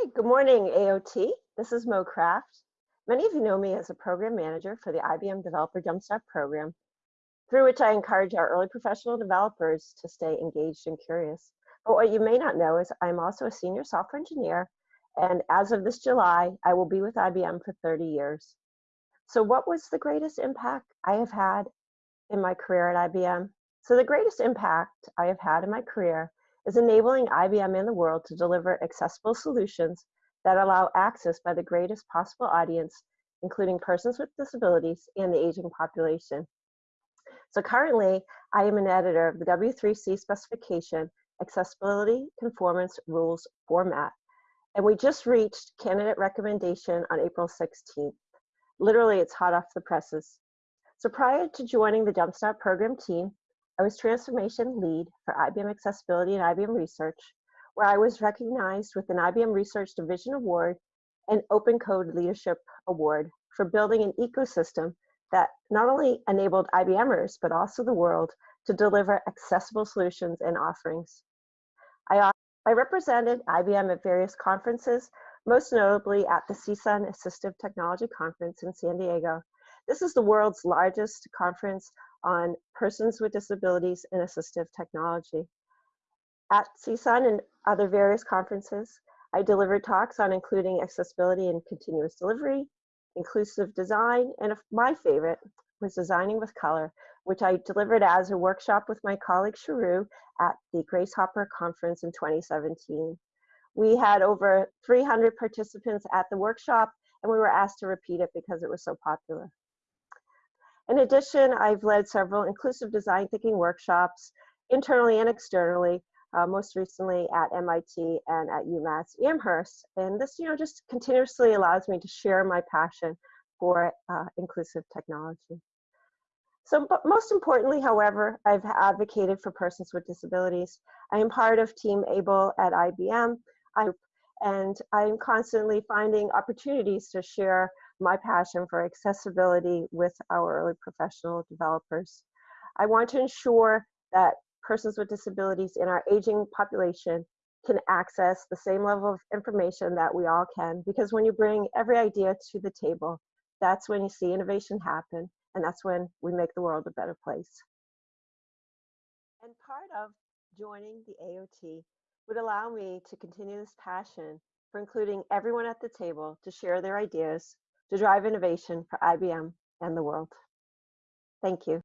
Hey, good morning, AOT. This is Mo Craft. Many of you know me as a program manager for the IBM Developer Jumpstart program, through which I encourage our early professional developers to stay engaged and curious. But what you may not know is I'm also a senior software engineer, and as of this July, I will be with IBM for 30 years. So what was the greatest impact I have had in my career at IBM? So the greatest impact I have had in my career is enabling IBM and the world to deliver accessible solutions that allow access by the greatest possible audience, including persons with disabilities and the aging population. So currently, I am an editor of the W3C specification, Accessibility Conformance Rules Format. And we just reached candidate recommendation on April 16th. Literally, it's hot off the presses. So prior to joining the Jumpstart program team, I was transformation lead for IBM Accessibility and IBM Research, where I was recognized with an IBM Research Division Award and Open Code Leadership Award for building an ecosystem that not only enabled IBMers, but also the world to deliver accessible solutions and offerings. I, I represented IBM at various conferences, most notably at the CSUN Assistive Technology Conference in San Diego. This is the world's largest conference on persons with disabilities and assistive technology. At CSUN and other various conferences, I delivered talks on including accessibility and continuous delivery, inclusive design, and my favorite was designing with color, which I delivered as a workshop with my colleague Sharu at the Grace Hopper Conference in 2017. We had over 300 participants at the workshop, and we were asked to repeat it because it was so popular. In addition, I've led several inclusive design thinking workshops internally and externally, uh, most recently at MIT and at UMass Amherst. And this, you know, just continuously allows me to share my passion for uh, inclusive technology. So, but most importantly, however, I've advocated for persons with disabilities. I am part of Team ABLE at IBM, and I'm constantly finding opportunities to share my passion for accessibility with our early professional developers. I want to ensure that persons with disabilities in our aging population can access the same level of information that we all can because when you bring every idea to the table, that's when you see innovation happen and that's when we make the world a better place. And part of joining the AOT would allow me to continue this passion for including everyone at the table to share their ideas to drive innovation for IBM and the world. Thank you.